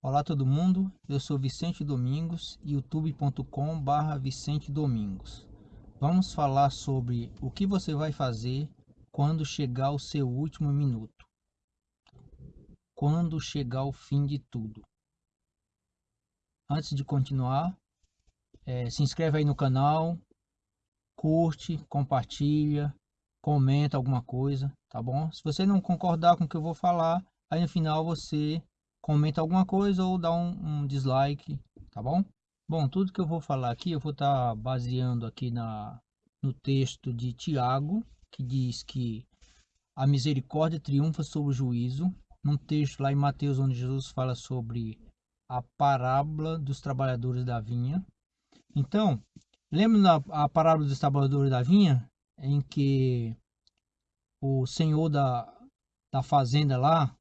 Olá todo mundo, eu sou Vicente Domingos, youtube.com barra Vicente Domingos. Vamos falar sobre o que você vai fazer quando chegar o seu último minuto. Quando chegar o fim de tudo. Antes de continuar, é, se inscreve aí no canal, curte, compartilha, comenta alguma coisa, tá bom? Se você não concordar com o que eu vou falar, aí no final você comenta alguma coisa ou dá um, um dislike, tá bom? Bom, tudo que eu vou falar aqui, eu vou estar tá baseando aqui na, no texto de Tiago, que diz que a misericórdia triunfa sobre o juízo. Num texto lá em Mateus, onde Jesus fala sobre a parábola dos trabalhadores da vinha. Então, lembra a parábola dos trabalhadores da vinha? Em que o senhor da, da fazenda lá,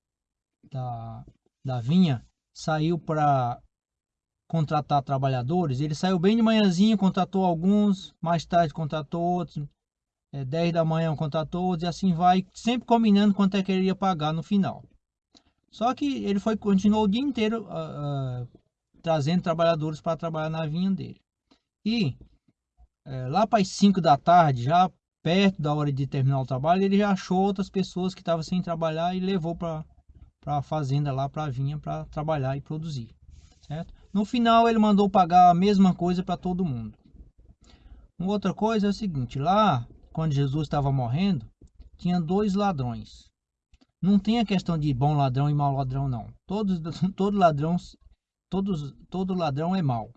da, da vinha saiu para contratar trabalhadores. Ele saiu bem de manhãzinha, contratou alguns, mais tarde contratou outros, é, 10 da manhã contratou outros, e assim vai, sempre combinando quanto é que ele ia pagar no final. Só que ele foi continuou o dia inteiro uh, uh, trazendo trabalhadores para trabalhar na vinha dele. E uh, lá para as 5 da tarde, já perto da hora de terminar o trabalho, ele já achou outras pessoas que estavam sem trabalhar e levou para para a fazenda lá para vinha para trabalhar e produzir, certo? No final ele mandou pagar a mesma coisa para todo mundo. Uma outra coisa é o seguinte, lá quando Jesus estava morrendo, tinha dois ladrões. Não tem a questão de bom ladrão e mau ladrão não. Todos todo ladrão todos todo ladrão é mau.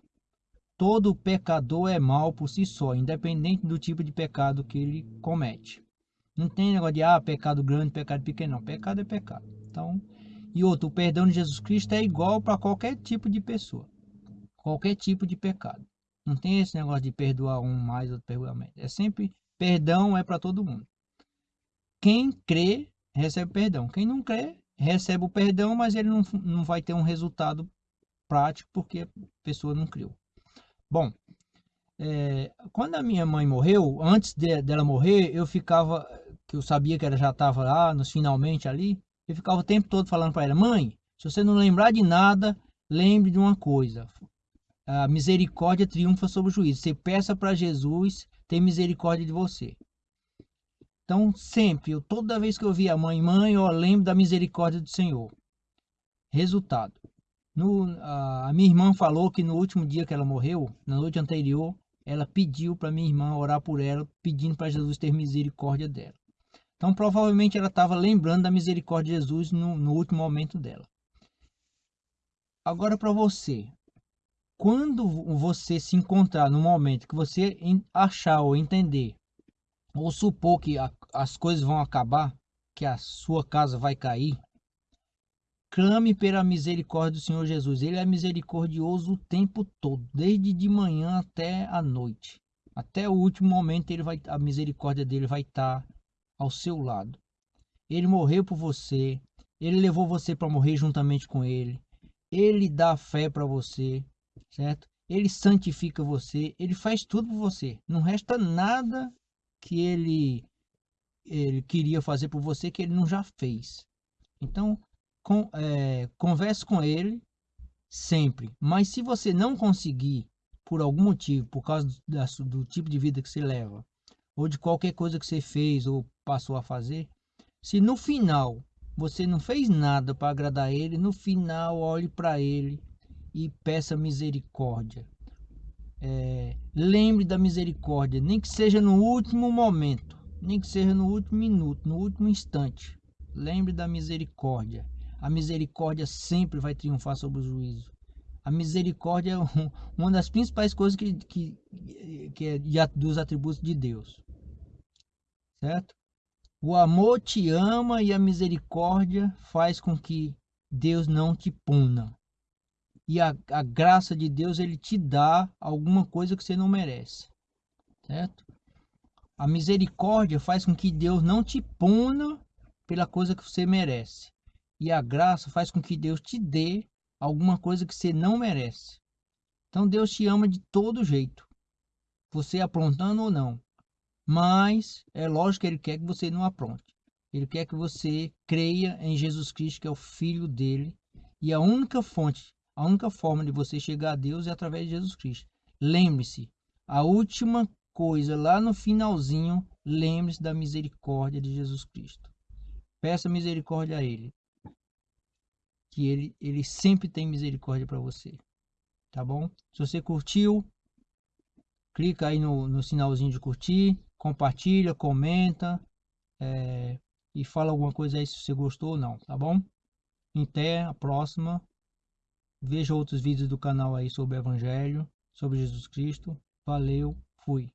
Todo pecador é mau por si só, independente do tipo de pecado que ele comete. Não tem negócio de ah, pecado grande, pecado pequeno, não. Pecado é pecado. Então, e outro, o perdão de Jesus Cristo é igual para qualquer tipo de pessoa, qualquer tipo de pecado. Não tem esse negócio de perdoar um mais, outro perdoar menos. É sempre perdão é para todo mundo. Quem crê recebe perdão. Quem não crê recebe o perdão, mas ele não, não vai ter um resultado prático porque a pessoa não criou. Bom, é, quando a minha mãe morreu, antes de, dela morrer, eu ficava, que eu sabia que ela já estava lá, nos finalmente ali, eu ficava o tempo todo falando para ela, mãe, se você não lembrar de nada, lembre de uma coisa. A misericórdia triunfa sobre o juízo. Você peça para Jesus ter misericórdia de você. Então, sempre, eu, toda vez que eu via a mãe, mãe, eu lembro da misericórdia do Senhor. Resultado. No, a, a minha irmã falou que no último dia que ela morreu, na noite anterior, ela pediu para minha irmã orar por ela, pedindo para Jesus ter misericórdia dela. Então, provavelmente ela estava lembrando da misericórdia de Jesus no, no último momento dela. Agora, para você, quando você se encontrar no momento que você achar ou entender, ou supor que a, as coisas vão acabar, que a sua casa vai cair, clame pela misericórdia do Senhor Jesus. Ele é misericordioso o tempo todo, desde de manhã até a noite. Até o último momento ele vai, a misericórdia dele vai estar ao seu lado. Ele morreu por você, ele levou você para morrer juntamente com ele. Ele dá fé para você, certo? Ele santifica você, ele faz tudo por você. Não resta nada que ele ele queria fazer por você que ele não já fez. Então, com, é, converse com ele sempre. Mas se você não conseguir, por algum motivo, por causa do, do tipo de vida que você leva, ou de qualquer coisa que você fez ou passou a fazer, se no final você não fez nada para agradar ele, no final olhe para ele e peça misericórdia. É, lembre da misericórdia, nem que seja no último momento, nem que seja no último minuto, no último instante. Lembre da misericórdia. A misericórdia sempre vai triunfar sobre o juízo. A misericórdia é uma das principais coisas que, que, que é dos atributos de Deus certo? O amor te ama e a misericórdia faz com que Deus não te puna. E a, a graça de Deus, ele te dá alguma coisa que você não merece, certo? A misericórdia faz com que Deus não te puna pela coisa que você merece. E a graça faz com que Deus te dê alguma coisa que você não merece. Então Deus te ama de todo jeito. Você aprontando ou não. Mas é lógico que ele quer que você não apronte. Ele quer que você creia em Jesus Cristo, que é o Filho dele, E a única fonte, a única forma de você chegar a Deus é através de Jesus Cristo. Lembre-se, a última coisa lá no finalzinho, lembre-se da misericórdia de Jesus Cristo. Peça misericórdia a Ele. Que Ele, ele sempre tem misericórdia para você. Tá bom? Se você curtiu, clica aí no, no sinalzinho de curtir, compartilha, comenta é, e fala alguma coisa aí se você gostou ou não, tá bom? Até a próxima. Veja outros vídeos do canal aí sobre o Evangelho, sobre Jesus Cristo. Valeu, fui.